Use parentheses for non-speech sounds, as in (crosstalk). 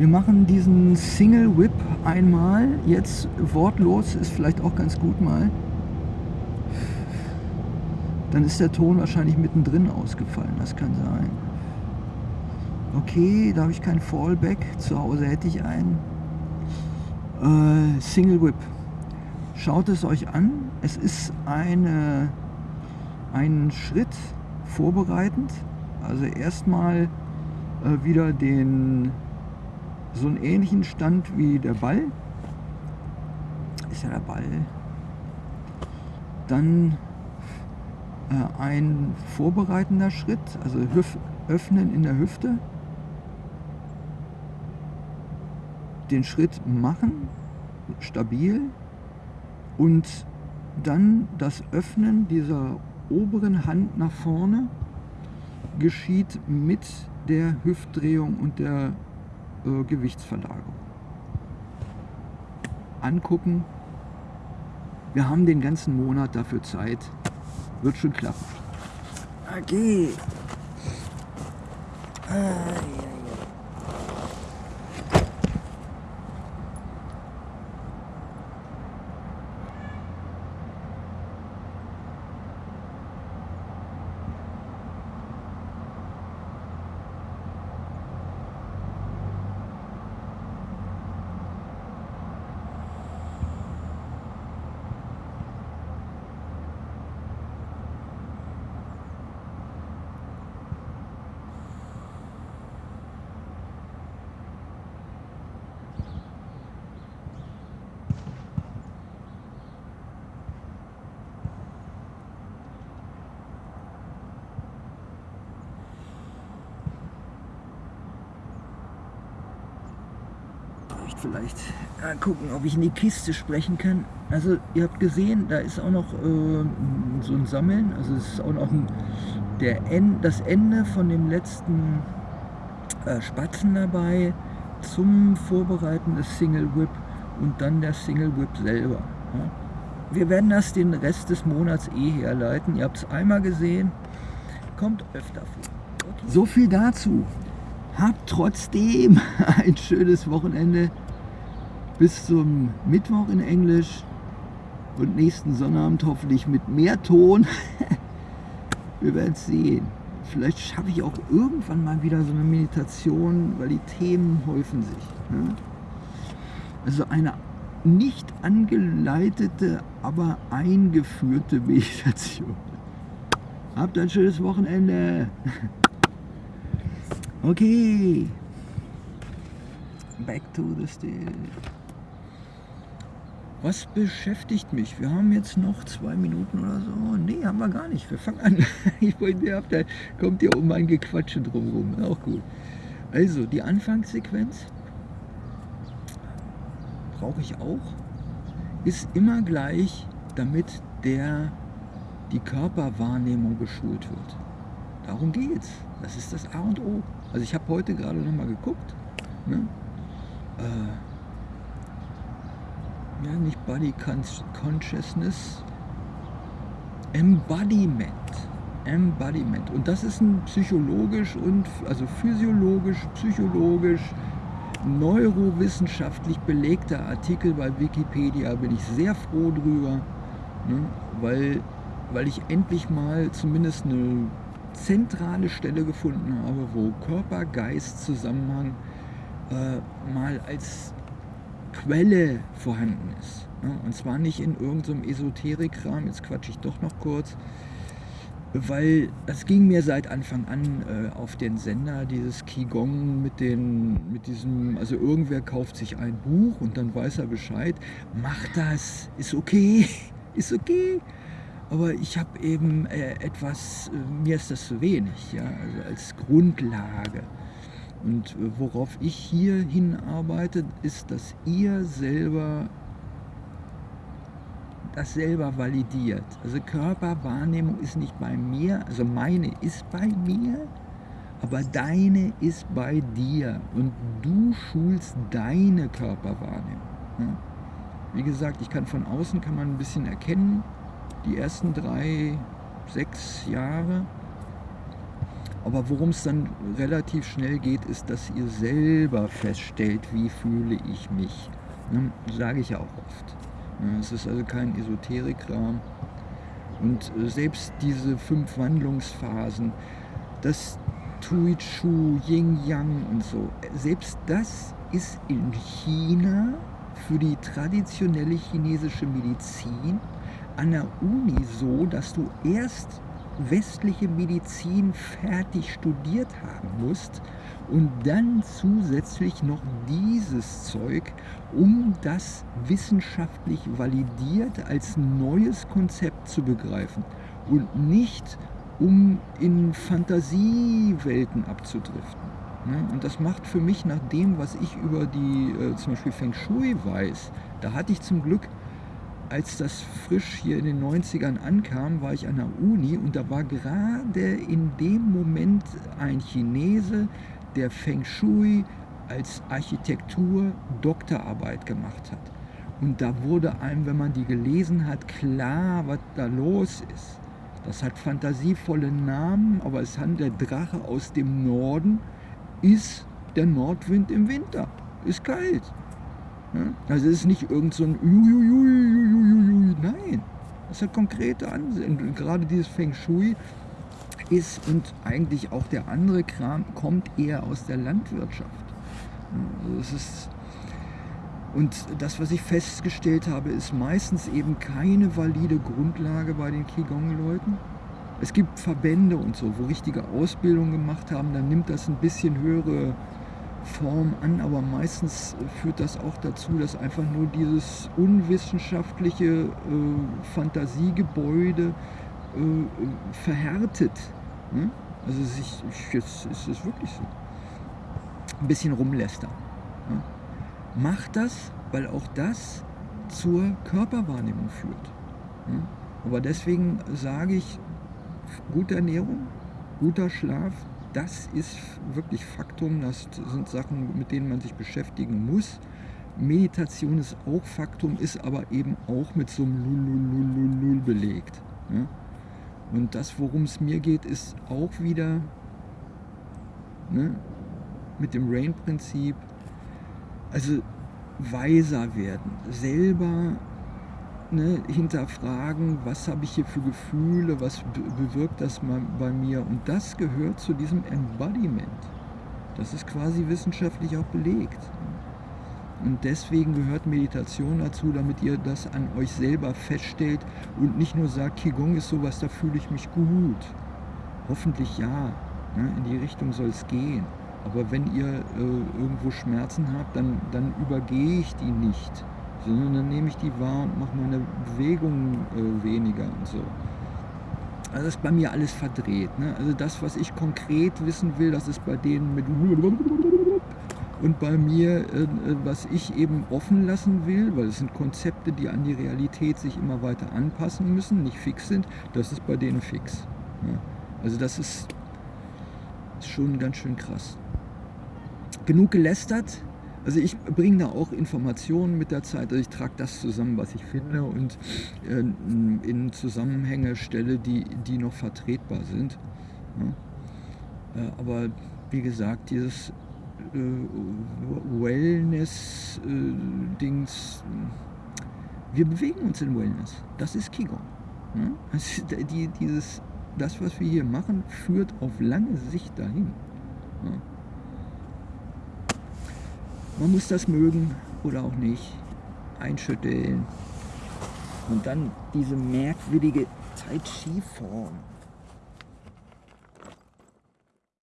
Wir machen diesen Single Whip einmal, jetzt wortlos, ist vielleicht auch ganz gut mal. Dann ist der Ton wahrscheinlich mittendrin ausgefallen, das kann sein. Okay, da habe ich kein Fallback, zu Hause hätte ich einen. Äh, Single Whip. Schaut es euch an, es ist eine, ein Schritt vorbereitend. Also erstmal äh, wieder den so einen ähnlichen Stand wie der Ball. Ist ja der Ball. Dann äh, ein vorbereitender Schritt, also Hüf öffnen in der Hüfte. Den Schritt machen, stabil. Und dann das Öffnen dieser oberen Hand nach vorne geschieht mit der Hüftdrehung und der äh, Gewichtsverlagerung. Angucken. Wir haben den ganzen Monat dafür Zeit. Wird schon klappen. Okay. Ah, ja. Vielleicht ja, gucken, ob ich in die Kiste sprechen kann. Also ihr habt gesehen, da ist auch noch äh, so ein Sammeln, also es ist auch noch ein, der End, das Ende von dem letzten äh, Spatzen dabei zum Vorbereiten des Single Whip und dann der Single Whip selber. Ja. Wir werden das den Rest des Monats eh herleiten. Ihr habt es einmal gesehen, kommt öfter vor. Okay. So viel dazu. Habt trotzdem (laughs) ein schönes Wochenende bis zum Mittwoch in Englisch und nächsten Sonnabend hoffentlich mit mehr Ton. (laughs) Wir werden es sehen. Vielleicht schaffe ich auch irgendwann mal wieder so eine Meditation, weil die Themen häufen sich. Ne? Also eine nicht angeleitete, aber eingeführte (laughs) Meditation. Habt ein schönes Wochenende. Okay. Back to the still. Was beschäftigt mich? Wir haben jetzt noch zwei Minuten oder so. Nee, haben wir gar nicht. Wir fangen an. (laughs) Ich wollte, da kommt ja um ein Gequatsche drumherum. Auch gut. Also, die Anfangssequenz brauche ich auch. Ist immer gleich, damit der, die Körperwahrnehmung geschult wird. Darum geht's. Das ist das A und O. Also ich habe heute gerade noch mal geguckt. Ne? Äh, ja, nicht Body Consciousness, Embodiment. Embodiment. Und das ist ein psychologisch und also physiologisch, psychologisch, neurowissenschaftlich belegter Artikel bei Wikipedia. Bin ich sehr froh drüber, ne? weil, weil ich endlich mal zumindest eine zentrale Stelle gefunden habe, wo Körper-Geist-Zusammenhang äh, mal als Quelle vorhanden ist. Ja, und zwar nicht in irgendeinem Esoterikrahmen, jetzt quatsche ich doch noch kurz, weil es ging mir seit Anfang an äh, auf den Sender, dieses Qigong mit, den, mit diesem, also irgendwer kauft sich ein Buch und dann weiß er Bescheid, macht das, ist okay, (laughs) ist okay. Aber ich habe eben äh, etwas, äh, mir ist das zu wenig, ja, also als Grundlage. Und äh, worauf ich hier hinarbeite, ist, dass ihr selber das selber validiert. Also Körperwahrnehmung ist nicht bei mir, also meine ist bei mir, aber deine ist bei dir und du schulst deine Körperwahrnehmung. Wie gesagt, ich kann von außen kann man ein bisschen erkennen, die ersten drei, sechs Jahre Aber worum es dann relativ schnell geht, ist, dass ihr selber feststellt, wie fühle ich mich. Ne? Sage ich ja auch oft. Ne? Es ist also kein Esoterikrahmen. Und äh, selbst diese fünf Wandlungsphasen, das Tui Chu, Yin Yang und so, selbst das ist in China für die traditionelle chinesische Medizin an der Uni so, dass du erst westliche Medizin fertig studiert haben musst und dann zusätzlich noch dieses Zeug, um das wissenschaftlich validiert als neues Konzept zu begreifen und nicht um in Fantasiewelten abzudriften. Und das macht für mich nach dem, was ich über die äh, zum Beispiel Feng Shui weiß, da hatte ich zum Glück als das frisch hier in den 90ern ankam, war ich an der Uni und da war gerade in dem Moment ein Chinese, der Feng Shui als Architektur Doktorarbeit gemacht hat. Und da wurde einem, wenn man die gelesen hat, klar, was da los ist. Das hat fantasievolle Namen, aber es handelt der Drache aus dem Norden, ist der Nordwind im Winter. Ist kalt. Also es ist nicht irgend so ein Nein, das hat konkrete. Und gerade dieses Feng Shui ist und eigentlich auch der andere Kram kommt eher aus der Landwirtschaft. Also es ist, und das, was ich festgestellt habe, ist meistens eben keine valide Grundlage bei den Qigong-Leuten. Es gibt Verbände und so, wo richtige Ausbildung gemacht haben, dann nimmt das ein bisschen höhere Form an, aber meistens führt das auch dazu, dass einfach nur dieses unwissenschaftliche äh, Fantasiegebäude äh, verhärtet. Ne? Also sich, jetzt ist es wirklich so. Ein bisschen rumlästern. Ne? Macht das, weil auch das zur Körperwahrnehmung führt. Ne? Aber deswegen sage ich, gute Ernährung, guter Schlaf, das ist wirklich Faktum, das sind Sachen, mit denen man sich beschäftigen muss. Meditation ist auch Faktum, ist aber eben auch mit so einem Lulululul belegt. Ja? Und das, worum es mir geht, ist auch wieder ne, mit dem Rain-Prinzip, also weiser werden, selber ne, hinterfragen, was habe ich hier für Gefühle, was bewirkt das bei mir. Und das gehört zu diesem Embodiment. Das ist quasi wissenschaftlich auch belegt. Und deswegen gehört Meditation dazu, damit ihr das an euch selber feststellt und nicht nur sagt, Qigong ist sowas, da fühle ich mich gut. Hoffentlich ja, ne, in die Richtung soll es gehen. Aber wenn ihr äh, irgendwo Schmerzen habt, dann, dann übergehe ich die nicht sondern dann nehme ich die wahr und mache meine Bewegung äh, weniger und so. Also das ist bei mir alles verdreht. Ne? Also das, was ich konkret wissen will, das ist bei denen mit und bei mir, äh, was ich eben offen lassen will, weil es sind Konzepte, die an die Realität sich immer weiter anpassen müssen, nicht fix sind, das ist bei denen fix. Ne? Also das ist, ist schon ganz schön krass. Genug gelästert. Also ich bringe da auch Informationen mit der Zeit, also ich trage das zusammen, was ich finde und äh, in Zusammenhänge stelle, die, die noch vertretbar sind. Ja. Äh, aber wie gesagt, dieses äh, Wellness-Dings, wir bewegen uns in Wellness. Das ist Qigong. Ja. Also die, dieses, das, was wir hier machen, führt auf lange Sicht dahin. Ja. Man muss das mögen oder auch nicht. Einschütteln. Und dann diese merkwürdige Tai Chi Form.